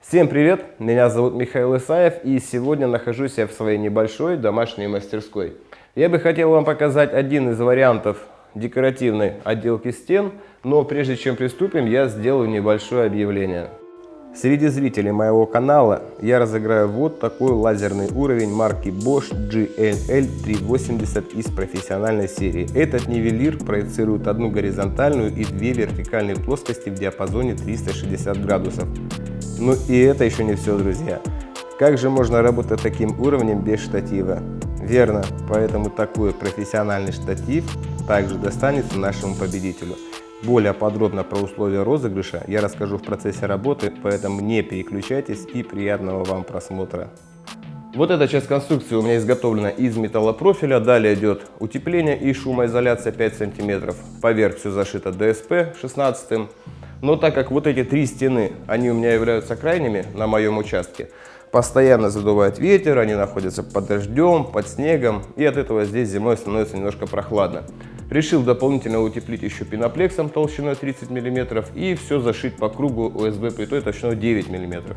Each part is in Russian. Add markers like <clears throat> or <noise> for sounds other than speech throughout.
Всем привет! Меня зовут Михаил Исаев и сегодня нахожусь я в своей небольшой домашней мастерской. Я бы хотел вам показать один из вариантов декоративной отделки стен, но прежде чем приступим, я сделаю небольшое объявление. Среди зрителей моего канала я разыграю вот такой лазерный уровень марки Bosch GLL380 из профессиональной серии. Этот нивелир проецирует одну горизонтальную и две вертикальные плоскости в диапазоне 360 градусов. Ну и это еще не все, друзья. Как же можно работать таким уровнем без штатива? Верно, поэтому такой профессиональный штатив также достанется нашему победителю. Более подробно про условия розыгрыша я расскажу в процессе работы, поэтому не переключайтесь и приятного вам просмотра. Вот эта часть конструкции у меня изготовлена из металлопрофиля. Далее идет утепление и шумоизоляция 5 см. Поверх все зашито ДСП 16 но так как вот эти три стены, они у меня являются крайними на моем участке, постоянно задувает ветер, они находятся под дождем, под снегом, и от этого здесь зимой становится немножко прохладно. Решил дополнительно утеплить еще пеноплексом толщиной 30 мм и все зашить по кругу ОСБ плитой толщиной 9 мм.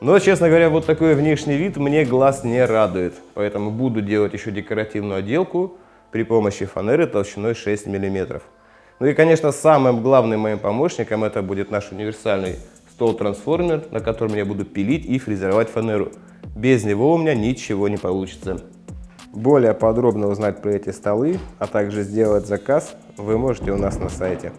Но, честно говоря, вот такой внешний вид мне глаз не радует, поэтому буду делать еще декоративную отделку при помощи фанеры толщиной 6 мм. Ну и, конечно, самым главным моим помощником это будет наш универсальный стол-трансформер, на котором я буду пилить и фрезеровать фанеру. Без него у меня ничего не получится. Более подробно узнать про эти столы, а также сделать заказ вы можете у нас на сайте.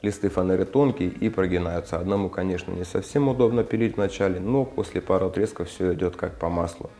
Листы фанеры тонкие и прогинаются. Одному, конечно, не совсем удобно пилить вначале, но после пары отрезков все идет как по маслу.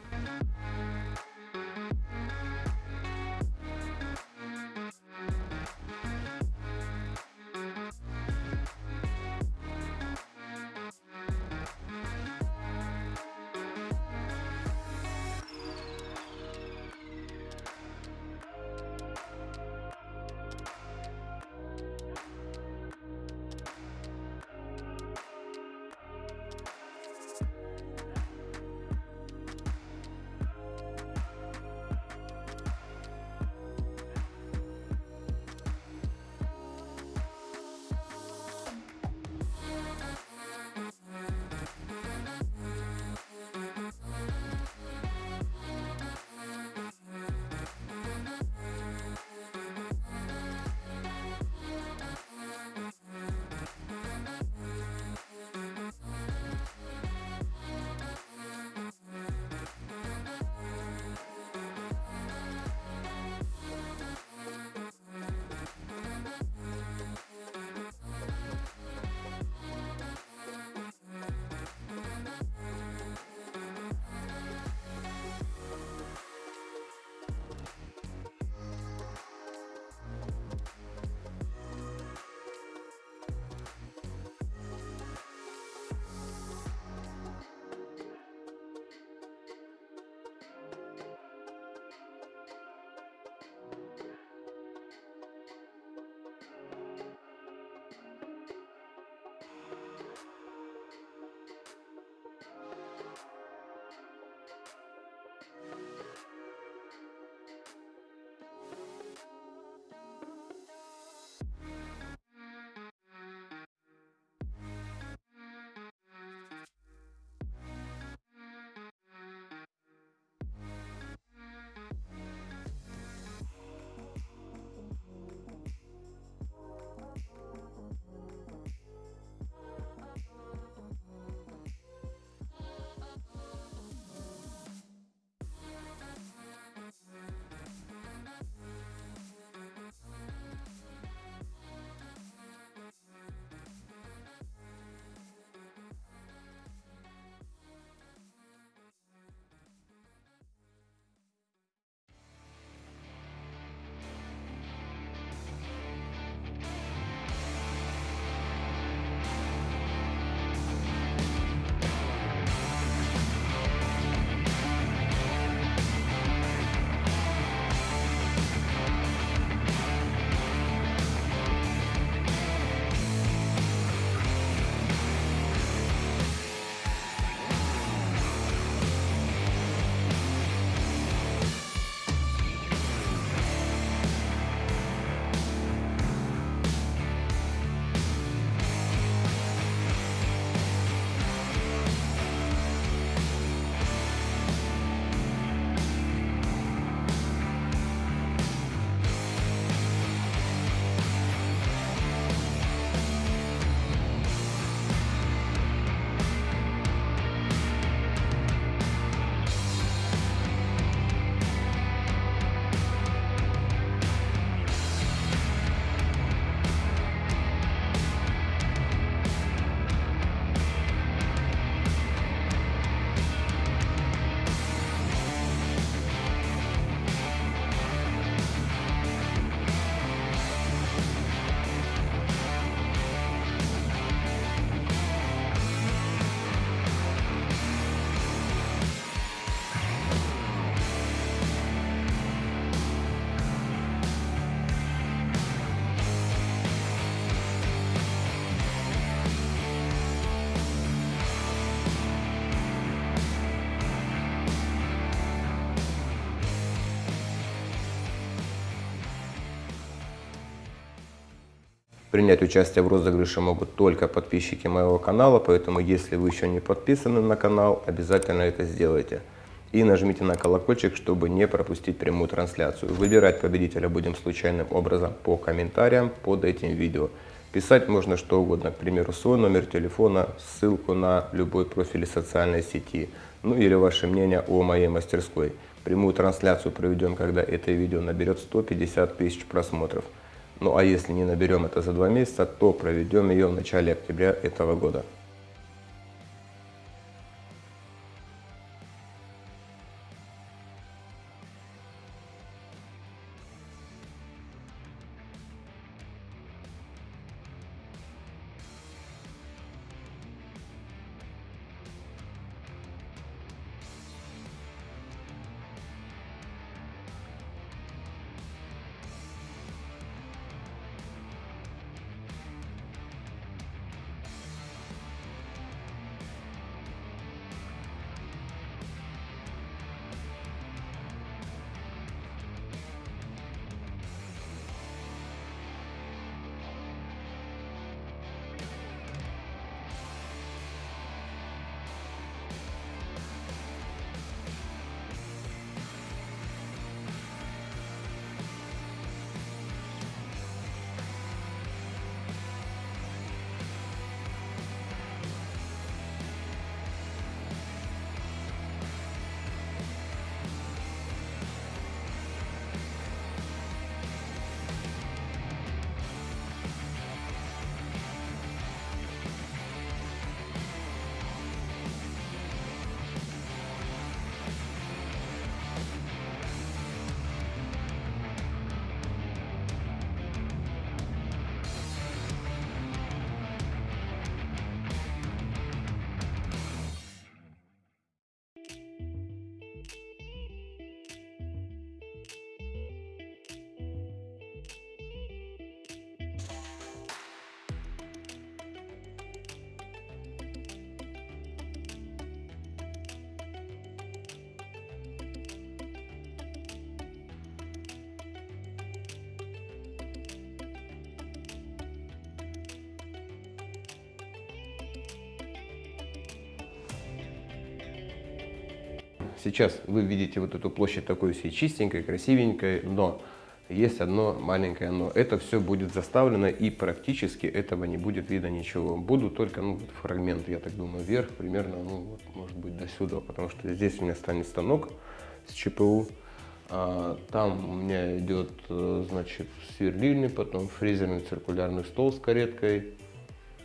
Принять участие в розыгрыше могут только подписчики моего канала, поэтому если вы еще не подписаны на канал, обязательно это сделайте. И нажмите на колокольчик, чтобы не пропустить прямую трансляцию. Выбирать победителя будем случайным образом по комментариям под этим видео. Писать можно что угодно, к примеру, свой номер телефона, ссылку на любой профиль социальной сети, ну или ваше мнение о моей мастерской. Прямую трансляцию проведем, когда это видео наберет 150 тысяч просмотров. Ну а если не наберем это за два месяца, то проведем ее в начале октября этого года. Сейчас вы видите вот эту площадь такой всей чистенькой, красивенькой, но есть одно маленькое но. Это все будет заставлено и практически этого не будет видно ничего. Будут только ну, фрагменты, я так думаю, вверх, примерно, ну, вот, может быть, до сюда, потому что здесь у меня станет станок с ЧПУ. А, там у меня идет, э, значит, сверлильный, потом фрезерный циркулярный стол с кареткой.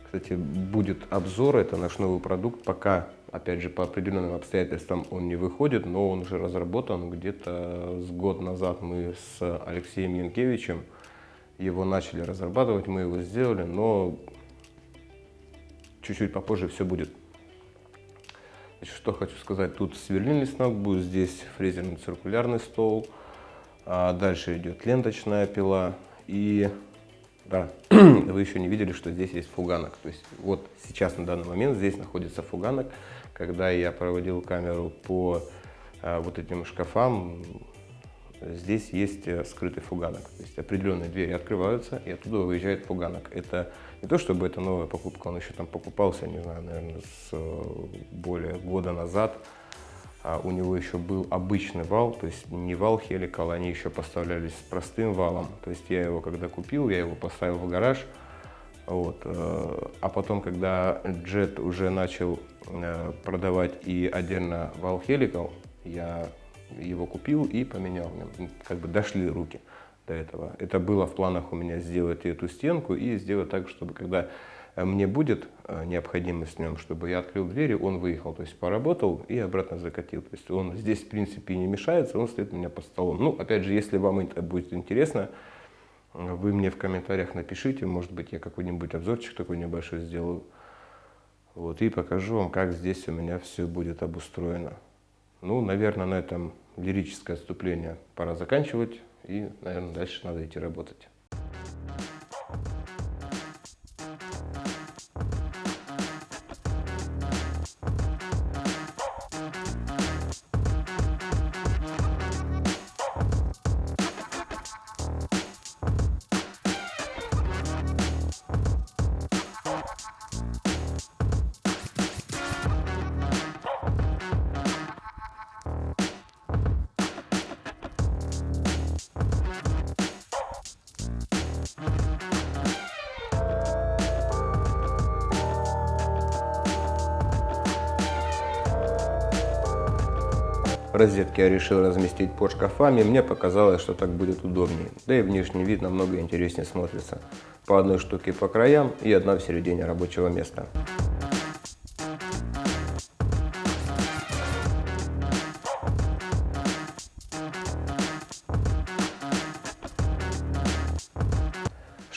Кстати, будет обзор, это наш новый продукт, пока Опять же, по определенным обстоятельствам он не выходит, но он уже разработан. Где-то с год назад мы с Алексеем Янкевичем его начали разрабатывать, мы его сделали, но чуть-чуть попозже все будет. Значит, что хочу сказать, тут сверлильный станок будет, здесь фрезерный циркулярный стол, а дальше идет ленточная пила и да, <clears throat> вы еще не видели, что здесь есть фуганок. То есть вот сейчас на данный момент здесь находится фуганок, когда я проводил камеру по а, вот этим шкафам, здесь есть э, скрытый фуганок. То есть определенные двери открываются, и оттуда выезжает фуганок. Это не то, чтобы это новая покупка, он еще там покупался, не знаю, наверное, с э, более года назад. А у него еще был обычный вал, то есть не вал хеликал, они еще поставлялись с простым валом. То есть я его когда купил, я его поставил в гараж, вот. Э, а потом, когда Jet уже начал э, продавать и отдельно вал Helical, я его купил и поменял. Как бы дошли руки до этого. Это было в планах у меня сделать эту стенку и сделать так, чтобы когда мне будет э, необходимость в нем, чтобы я открыл двери, он выехал, то есть поработал и обратно закатил. То есть он здесь в принципе не мешается, он стоит у меня под столом. Ну, опять же, если вам это будет интересно, вы мне в комментариях напишите, может быть, я какой-нибудь обзорчик такой небольшой сделаю. Вот, и покажу вам, как здесь у меня все будет обустроено. Ну, наверное, на этом лирическое отступление пора заканчивать. И, наверное, дальше надо идти работать. Розетки я решил разместить под шкафами, мне показалось, что так будет удобнее. Да и внешний вид намного интереснее смотрится. По одной штуке по краям и одна в середине рабочего места.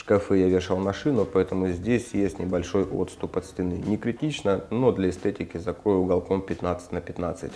шкафы я вешал машину, поэтому здесь есть небольшой отступ от стены. Не критично, но для эстетики закрою уголком 15 на 15.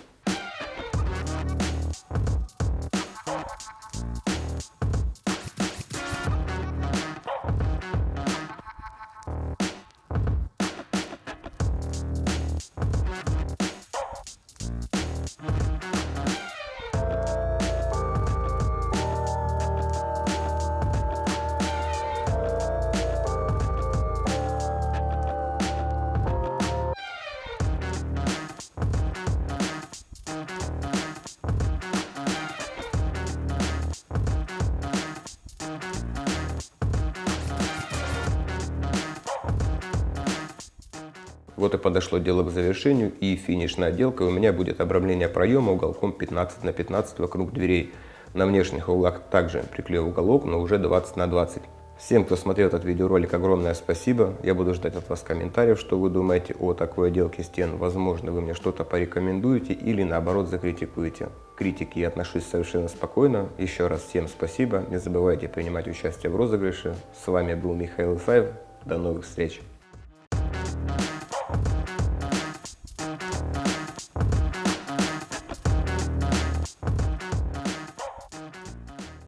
Вот и подошло дело к завершению и финишная отделка у меня будет обрамление проема уголком 15 на 15 вокруг дверей. На внешних углах также приклею уголок, но уже 20 на 20. Всем, кто смотрел этот видеоролик, огромное спасибо. Я буду ждать от вас комментариев, что вы думаете о такой отделке стен. Возможно, вы мне что-то порекомендуете или наоборот закритикуете. К критике я отношусь совершенно спокойно. Еще раз всем спасибо. Не забывайте принимать участие в розыгрыше. С вами был Михаил Исаев. До новых встреч.